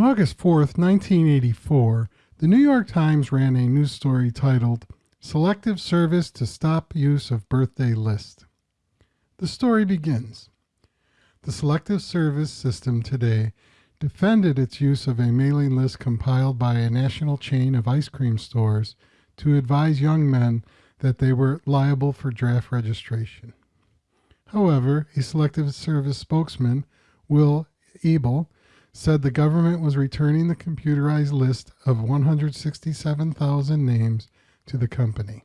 On August 4th, 1984, the New York Times ran a news story titled Selective Service to Stop Use of Birthday List. The story begins. The Selective Service system today defended its use of a mailing list compiled by a national chain of ice cream stores to advise young men that they were liable for draft registration. However, a Selective Service spokesman, Will Ebel, said the government was returning the computerized list of 167,000 names to the company.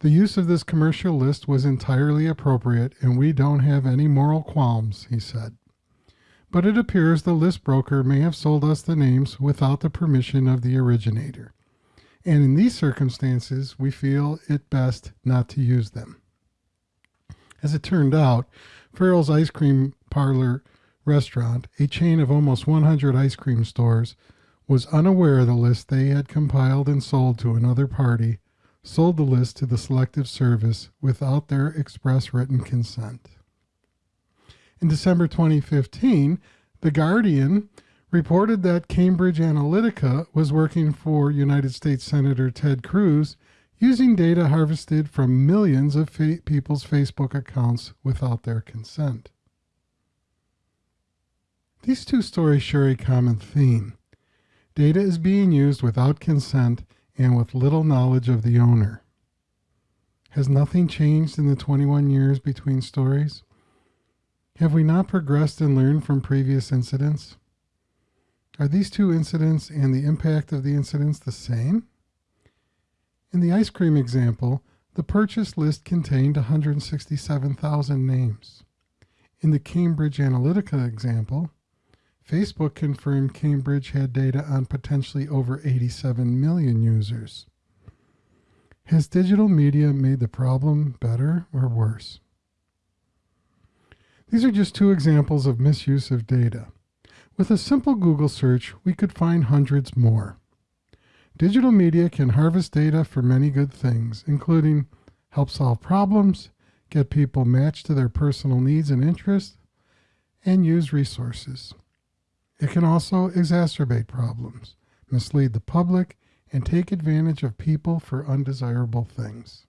The use of this commercial list was entirely appropriate, and we don't have any moral qualms, he said. But it appears the list broker may have sold us the names without the permission of the originator. And in these circumstances, we feel it best not to use them. As it turned out, Farrell's Ice Cream Parlor restaurant, a chain of almost 100 ice cream stores, was unaware of the list they had compiled and sold to another party, sold the list to the Selective Service without their express written consent. In December 2015, The Guardian reported that Cambridge Analytica was working for United States Senator Ted Cruz using data harvested from millions of fa people's Facebook accounts without their consent. These two stories share a common theme. Data is being used without consent and with little knowledge of the owner. Has nothing changed in the 21 years between stories? Have we not progressed and learned from previous incidents? Are these two incidents and the impact of the incidents the same? In the ice cream example, the purchase list contained 167,000 names. In the Cambridge Analytica example, Facebook confirmed Cambridge had data on potentially over 87 million users. Has digital media made the problem better or worse? These are just two examples of misuse of data. With a simple Google search, we could find hundreds more. Digital media can harvest data for many good things, including help solve problems, get people matched to their personal needs and interests, and use resources. It can also exacerbate problems, mislead the public, and take advantage of people for undesirable things.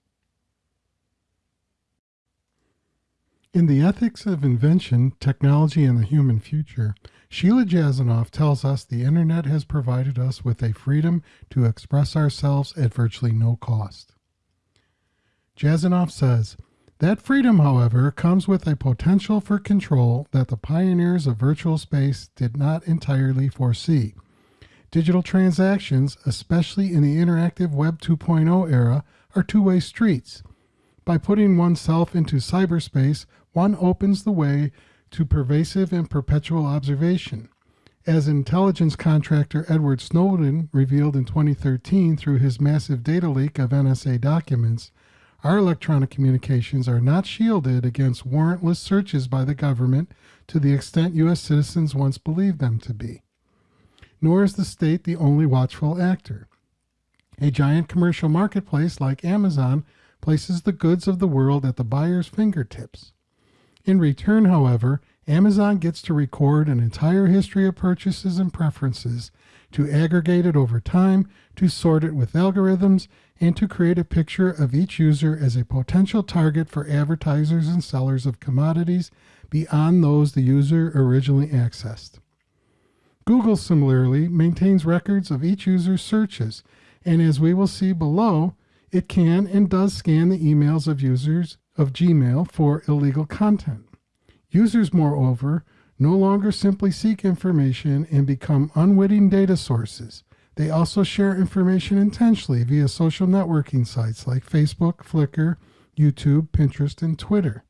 In The Ethics of Invention, Technology and the Human Future, Sheila Jasanoff tells us the internet has provided us with a freedom to express ourselves at virtually no cost. Jasanoff says, that freedom, however, comes with a potential for control that the pioneers of virtual space did not entirely foresee. Digital transactions, especially in the interactive Web 2.0 era, are two-way streets. By putting oneself into cyberspace, one opens the way to pervasive and perpetual observation. As intelligence contractor Edward Snowden revealed in 2013 through his massive data leak of NSA documents, our electronic communications are not shielded against warrantless searches by the government to the extent U.S. citizens once believed them to be. Nor is the state the only watchful actor. A giant commercial marketplace like Amazon places the goods of the world at the buyer's fingertips. In return, however, Amazon gets to record an entire history of purchases and preferences, to aggregate it over time, to sort it with algorithms, and to create a picture of each user as a potential target for advertisers and sellers of commodities beyond those the user originally accessed. Google similarly maintains records of each user's searches, and as we will see below, it can and does scan the emails of users of Gmail for illegal content. Users, moreover, no longer simply seek information and become unwitting data sources. They also share information intentionally via social networking sites like Facebook, Flickr, YouTube, Pinterest, and Twitter.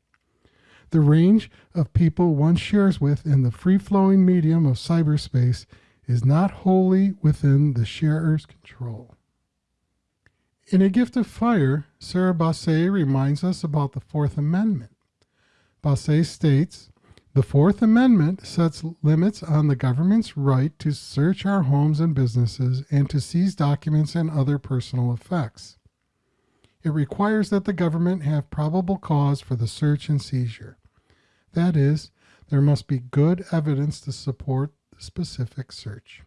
The range of people one shares with in the free-flowing medium of cyberspace is not wholly within the sharer's control. In A Gift of Fire, Sara Baase reminds us about the Fourth Amendment. Baase states, the Fourth Amendment sets limits on the government's right to search our homes and businesses and to seize documents and other personal effects. It requires that the government have probable cause for the search and seizure. That is, there must be good evidence to support the specific search.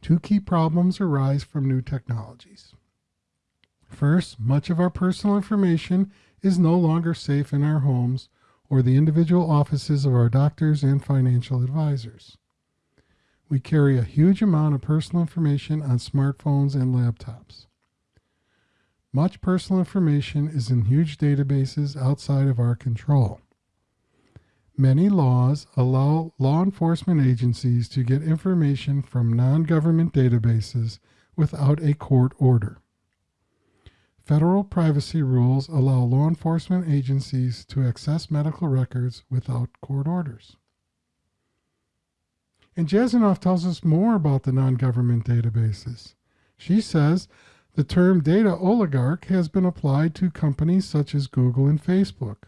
Two key problems arise from new technologies. First, much of our personal information is no longer safe in our homes or the individual offices of our doctors and financial advisors. We carry a huge amount of personal information on smartphones and laptops. Much personal information is in huge databases outside of our control. Many laws allow law enforcement agencies to get information from non government databases without a court order. Federal privacy rules allow law enforcement agencies to access medical records without court orders. And Jasanoff tells us more about the non government databases. She says the term data oligarch has been applied to companies such as Google and Facebook.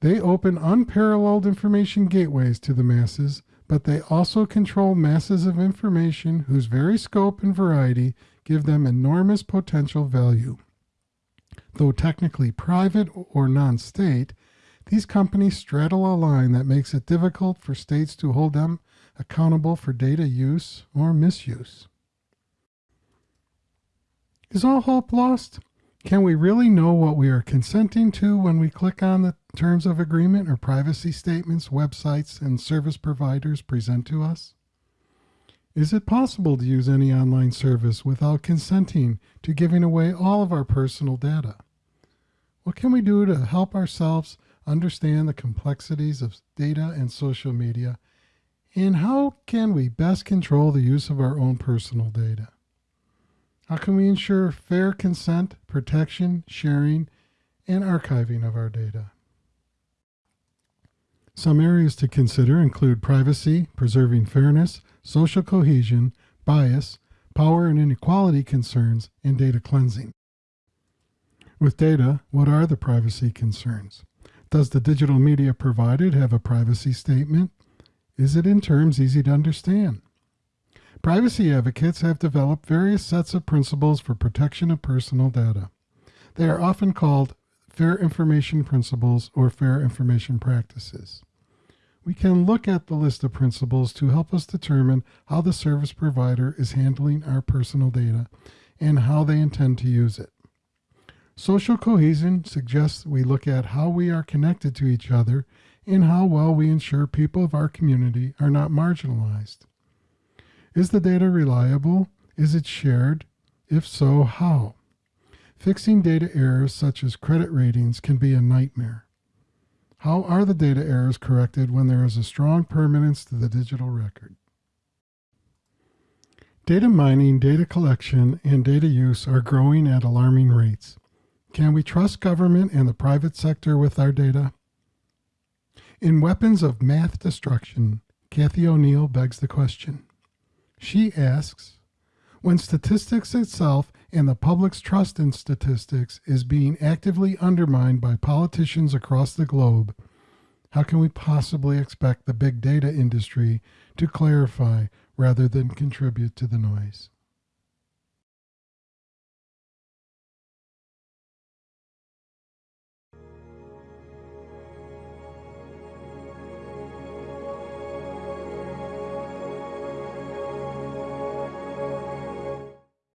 They open unparalleled information gateways to the masses, but they also control masses of information whose very scope and variety give them enormous potential value. Though technically private or non state, these companies straddle a line that makes it difficult for states to hold them accountable for data use or misuse. Is all hope lost? Can we really know what we are consenting to when we click on the terms of agreement or privacy statements websites and service providers present to us? Is it possible to use any online service without consenting to giving away all of our personal data? What can we do to help ourselves understand the complexities of data and social media? And how can we best control the use of our own personal data? How can we ensure fair consent, protection, sharing, and archiving of our data? Some areas to consider include privacy, preserving fairness, social cohesion, bias, power and inequality concerns, and data cleansing. With data, what are the privacy concerns? Does the digital media provided have a privacy statement? Is it in terms easy to understand? Privacy advocates have developed various sets of principles for protection of personal data. They are often called fair information principles or fair information practices. We can look at the list of principles to help us determine how the service provider is handling our personal data and how they intend to use it. Social cohesion suggests we look at how we are connected to each other and how well we ensure people of our community are not marginalized. Is the data reliable? Is it shared? If so, how? Fixing data errors such as credit ratings can be a nightmare. How are the data errors corrected when there is a strong permanence to the digital record? Data mining, data collection, and data use are growing at alarming rates. Can we trust government and the private sector with our data? In Weapons of Math Destruction, Cathy O'Neil begs the question she asks, when statistics itself and the public's trust in statistics is being actively undermined by politicians across the globe, how can we possibly expect the big data industry to clarify rather than contribute to the noise?